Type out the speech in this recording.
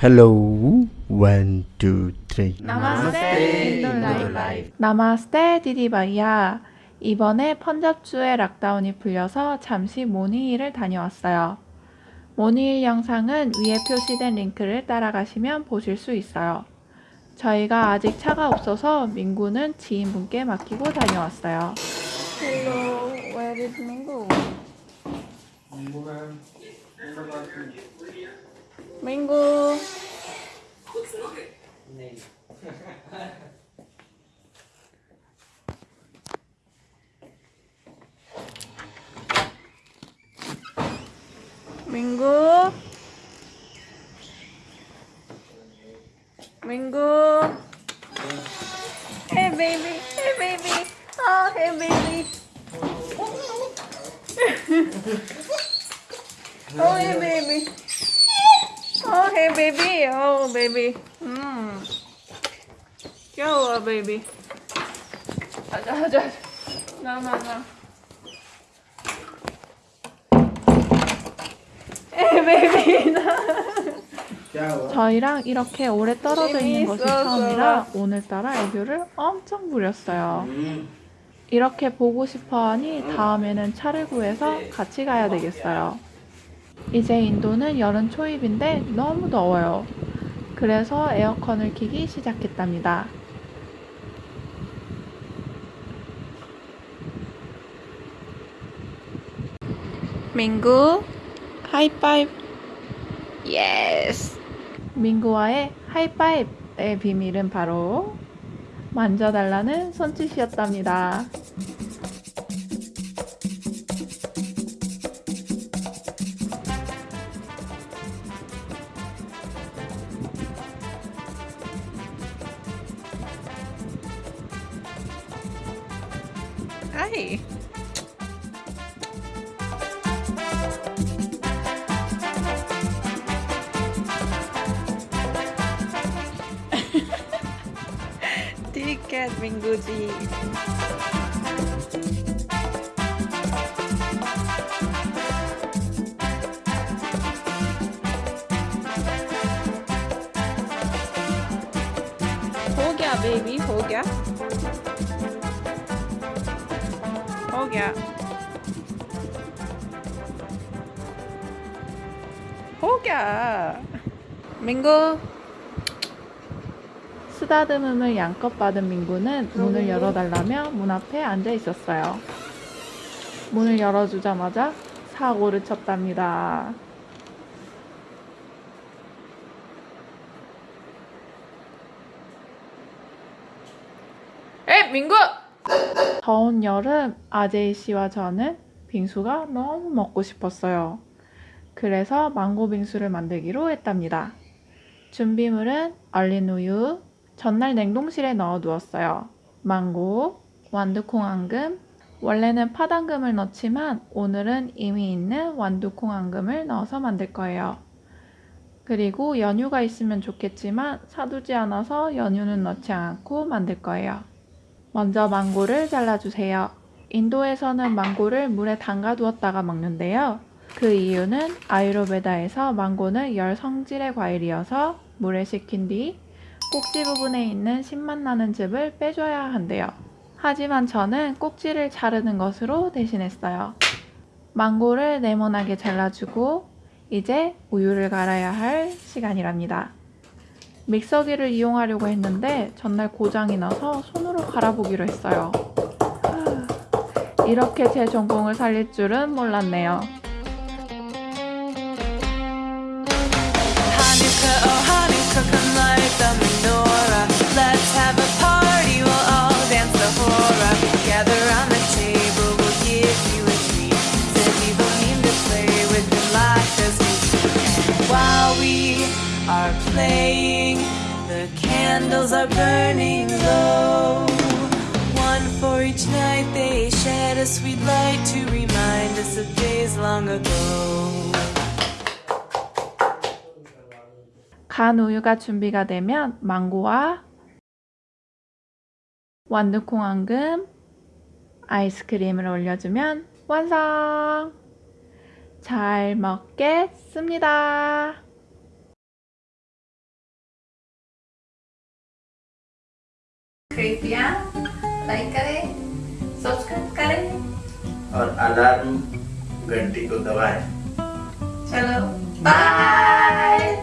Hello, one, two, three. नमस्ते 인도라이프 नमस्ते दीदी भैया 이번에 펀잡주의 lockdown이 풀려서 잠시 모니힐을 다녀왔어요. 모니힐 영상은 위에 표시된 링크를 따라가시면 보실 수 있어요. 저희가 아직 차가 없어서 민구는 지인분께 맡기고 다녀왔어요. Hello, where is 민 구? 민구. 민구 민구 Hey baby, hey baby, oh hey baby Oh hey baby Oh hey baby, oh baby. 음 귀여워 baby. 가자 가자 나나 나. Hey baby. 나 저희랑 이렇게 오래 떨어져 있는 것이. 처음이라 오늘따라 애교를 엄청 부렸어요. 이렇게 보고 싶어 하니 다음에는 차를 구해서 같이 가야 되겠어요. 이제 인도는 여름 초입인데 너무 더워요. 그래서 에어컨을 켜기 시작했답니다. 민구 하이파이브 yes 민구와의 하이파이브의 비밀은 바로 만져달라는 손짓이었답니다. Bye. Take care, Minguji. Baby हो गया Oh yeah. Oh yeah. 민구. 쓰다듬음을 양껏 받은 민구는 문을 열어달라며 문 앞에 앉아 있었어요. 문을 열어주자마자 사고를 쳤답니다. 에 민구! 더운 여름 아제이 씨와 저는 빙수가 너무 먹고 싶었어요. 그래서 망고 빙수를 만들기로 했답니다. 준비물은 얼린 우유, 전날 냉동실에 넣어 두었어요. 망고, 완두콩 앙금, 원래는 팥앙금을 넣지만 오늘은 이미 있는 완두콩 앙금을 넣어서 만들 거예요. 그리고 연유가 있으면 좋겠지만 사두지 않아서 연유는 넣지 않고 만들 거예요. 먼저 망고를 잘라주세요. 인도에서는 망고를 물에 담가 두었다가 먹는데요. 그 이유는 아유르베다에서 망고는 열 성질의 과일이어서 물에 식힌 뒤 꼭지 부분에 있는 신맛 나는 즙을 빼줘야 한대요. 하지만 저는 꼭지를 자르는 것으로 대신했어요. 망고를 네모나게 잘라주고 이제 우유를 갈아야 할 시간이랍니다. 믹서기를 이용하려고 했는데 전날 고장이 나서 손으로 갈아보기로 했어요. 하, 이렇게 제 전공을 살릴 줄은 몰랐네요. Oh playing, the candles are burning low. One for each night they shed a sweet light to remind us of days long ago. 간 우유가 준비가 되면 망고와 완두콩 앙금, 아이스크림을 올려주면 완성! 잘 먹겠습니다. कृपया लाइक करें सब्सक्राइब करें। और अलार्म घंटी को दबाएँ। चलो बाय